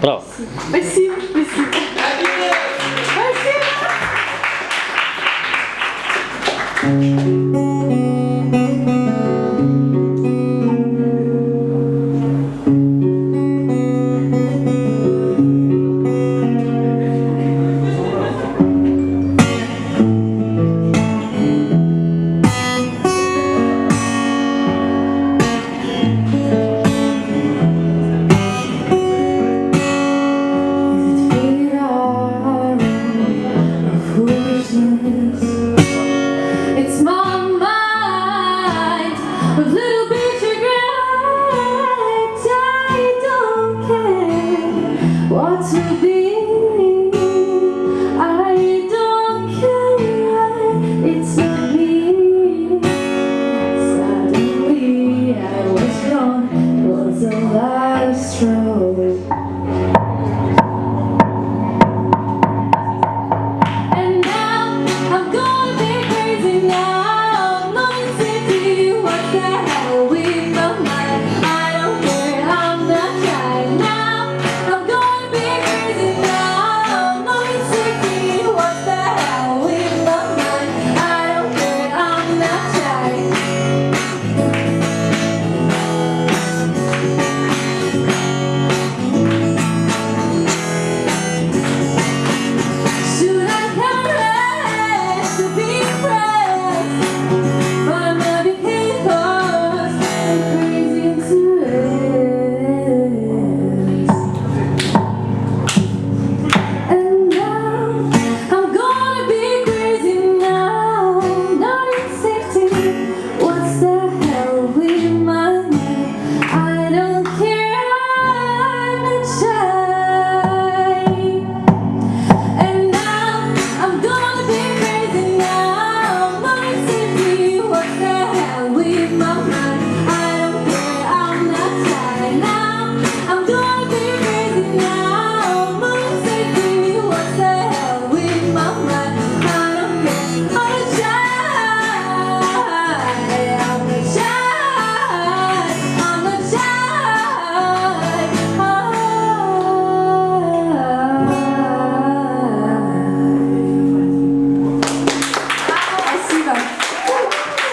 Браво! Спасибо, спасибо. It's To be.